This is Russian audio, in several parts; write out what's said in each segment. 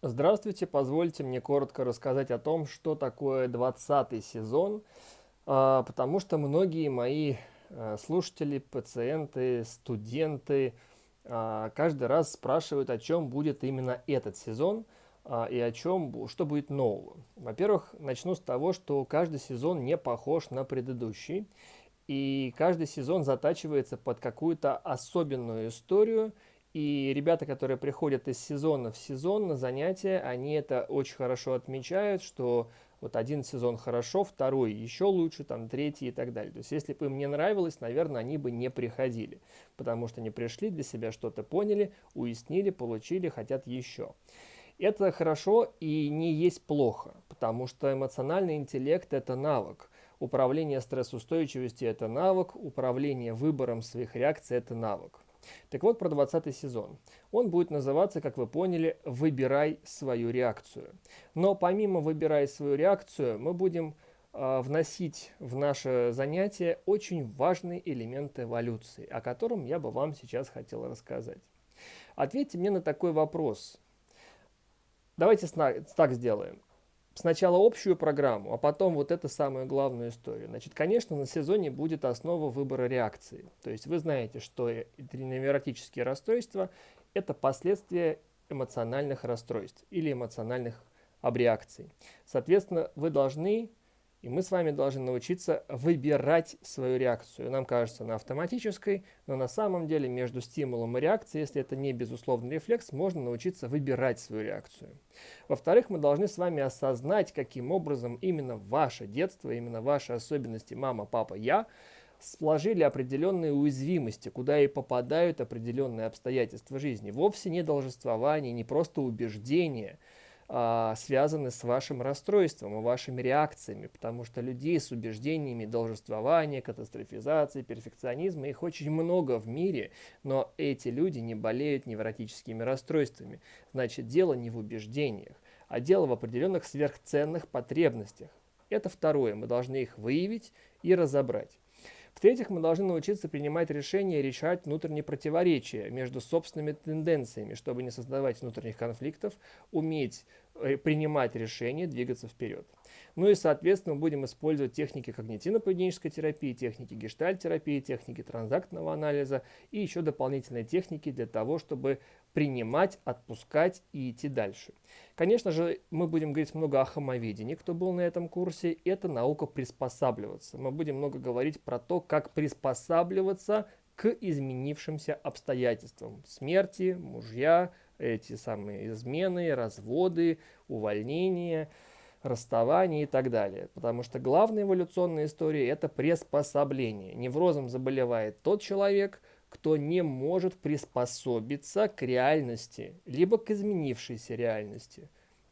Здравствуйте, позвольте мне коротко рассказать о том, что такое 20 сезон, а, потому что многие мои э, слушатели, пациенты, студенты а, каждый раз спрашивают, о чем будет именно этот сезон а, и о чем, что будет нового. Во-первых, начну с того, что каждый сезон не похож на предыдущий, и каждый сезон затачивается под какую-то особенную историю – и ребята, которые приходят из сезона в сезон на занятия, они это очень хорошо отмечают, что вот один сезон хорошо, второй еще лучше, там третий и так далее. То есть если бы им не нравилось, наверное, они бы не приходили, потому что они пришли, для себя что-то поняли, уяснили, получили, хотят еще. Это хорошо и не есть плохо, потому что эмоциональный интеллект – это навык. Управление стрессоустойчивостью – это навык, управление выбором своих реакций – это навык. Так вот, про 20 сезон. Он будет называться, как вы поняли, «Выбирай свою реакцию». Но помимо «Выбирай свою реакцию» мы будем э, вносить в наше занятие очень важный элемент эволюции, о котором я бы вам сейчас хотел рассказать. Ответьте мне на такой вопрос. Давайте так сделаем сначала общую программу, а потом вот эту самую главную историю. Значит, конечно, на сезоне будет основа выбора реакции. То есть вы знаете, что невротические расстройства – это последствия эмоциональных расстройств или эмоциональных абреакций. Соответственно, вы должны и мы с вами должны научиться выбирать свою реакцию. Нам кажется, она автоматической, но на самом деле между стимулом и реакцией, если это не безусловный рефлекс, можно научиться выбирать свою реакцию. Во-вторых, мы должны с вами осознать, каким образом именно ваше детство, именно ваши особенности мама, папа, я сложили определенные уязвимости, куда и попадают определенные обстоятельства жизни. Вовсе не должествование, не просто убеждение – а, связаны с вашим расстройством и вашими реакциями, потому что людей с убеждениями должествования, катастрофизации, перфекционизма, их очень много в мире, но эти люди не болеют невротическими расстройствами. Значит, дело не в убеждениях, а дело в определенных сверхценных потребностях. Это второе, мы должны их выявить и разобрать. В-третьих, мы должны научиться принимать решения и решать внутренние противоречия между собственными тенденциями, чтобы не создавать внутренних конфликтов, уметь э, принимать решения, двигаться вперед. Ну и, соответственно, будем использовать техники когнитивно-поведенческой терапии, техники гештальт-терапии, техники транзактного анализа и еще дополнительные техники для того, чтобы принимать, отпускать и идти дальше. Конечно же, мы будем говорить много о хомоведении, кто был на этом курсе. Это наука приспосабливаться. Мы будем много говорить про то, как приспосабливаться к изменившимся обстоятельствам. Смерти, мужья, эти самые измены, разводы, увольнения – расставания и так далее. Потому что главная эволюционная история – это приспособление. Неврозом заболевает тот человек, кто не может приспособиться к реальности, либо к изменившейся реальности.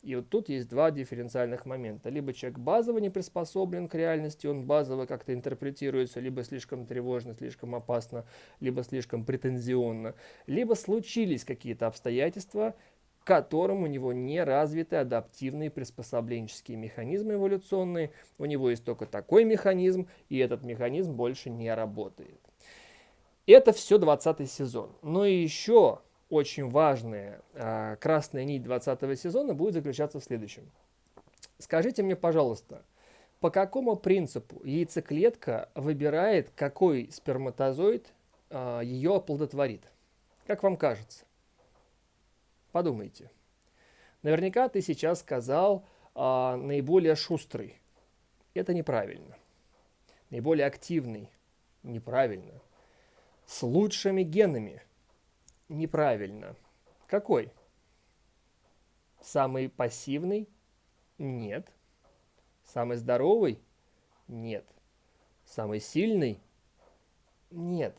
И вот тут есть два дифференциальных момента. Либо человек базово не приспособлен к реальности, он базово как-то интерпретируется либо слишком тревожно, слишком опасно, либо слишком претензионно. Либо случились какие-то обстоятельства, которым у него не развиты адаптивные приспособленческие механизмы эволюционные. У него есть только такой механизм, и этот механизм больше не работает. Это все 20 сезон. Но еще очень важная э, красная нить 20 сезона будет заключаться в следующем. Скажите мне, пожалуйста, по какому принципу яйцеклетка выбирает, какой сперматозоид э, ее оплодотворит? Как вам кажется? Подумайте. Наверняка ты сейчас сказал а, наиболее шустрый. Это неправильно. Наиболее активный. Неправильно. С лучшими генами. Неправильно. Какой? Самый пассивный? Нет. Самый здоровый? Нет. Самый сильный? Нет.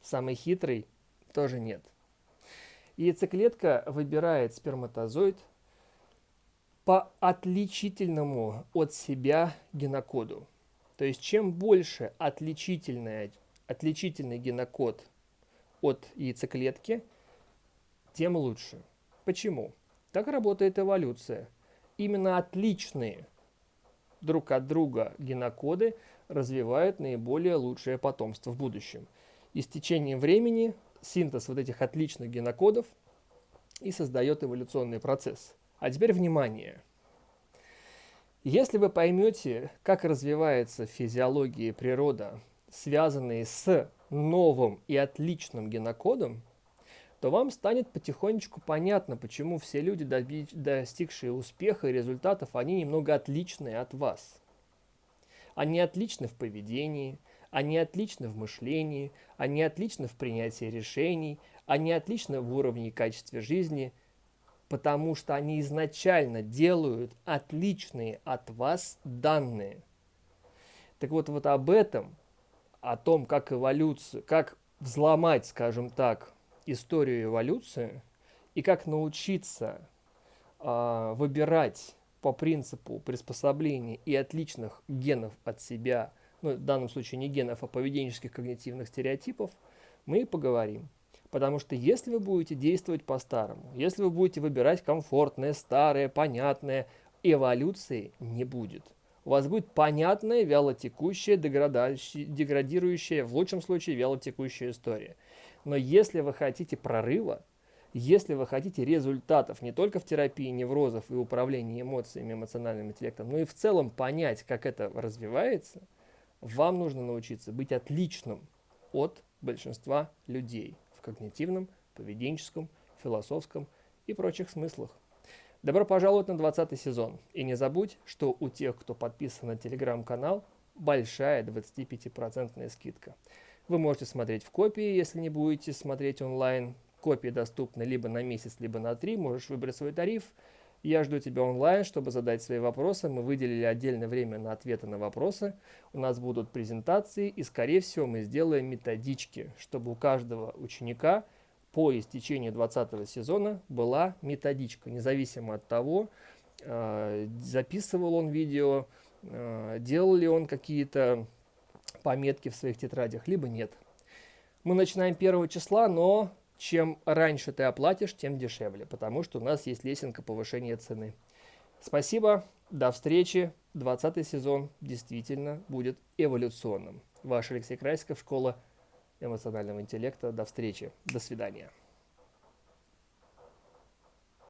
Самый хитрый? Тоже нет. Яйцеклетка выбирает сперматозоид по отличительному от себя генокоду. То есть чем больше отличительный, отличительный генокод от яйцеклетки, тем лучше. Почему? Так работает эволюция. Именно отличные друг от друга генокоды развивают наиболее лучшее потомство в будущем. И с течением времени синтез вот этих отличных генокодов и создает эволюционный процесс. А теперь внимание! Если вы поймете, как развивается физиология и природа, связанные с новым и отличным генокодом, то вам станет потихонечку понятно, почему все люди, достигшие успеха и результатов, они немного отличные от вас. Они отличны в поведении, они отличны в мышлении, они отличны в принятии решений, они отличны в уровне и качестве жизни, потому что они изначально делают отличные от вас данные. Так вот, вот об этом, о том, как эволюцию, как взломать, скажем так, историю эволюции и как научиться э, выбирать по принципу приспособления и отличных генов от себя, ну, в данном случае не генов, а поведенческих когнитивных стереотипов, мы и поговорим. Потому что если вы будете действовать по-старому, если вы будете выбирать комфортное, старое, понятное, эволюции не будет. У вас будет понятная, вялотекущая, деградирующая, в лучшем случае вялотекущая история. Но если вы хотите прорыва, если вы хотите результатов не только в терапии неврозов и управлении эмоциями, эмоциональным интеллектом, но и в целом понять, как это развивается, вам нужно научиться быть отличным от большинства людей в когнитивном, поведенческом, философском и прочих смыслах. Добро пожаловать на 20 сезон. И не забудь, что у тех, кто подписан на телеграм-канал, большая 25% скидка. Вы можете смотреть в копии, если не будете смотреть онлайн. Копии доступны либо на месяц, либо на три. Можешь выбрать свой тариф. Я жду тебя онлайн, чтобы задать свои вопросы. Мы выделили отдельное время на ответы на вопросы. У нас будут презентации и, скорее всего, мы сделаем методички, чтобы у каждого ученика по истечении 20 сезона была методичка, независимо от того, э, записывал он видео, э, делал ли он какие-то пометки в своих тетрадях, либо нет. Мы начинаем 1 числа, но чем раньше ты оплатишь, тем дешевле, потому что у нас есть лесенка повышения цены. Спасибо, до встречи. 20 сезон действительно будет эволюционным. Ваш Алексей Красиков, школа эмоционального интеллекта. До встречи, до свидания.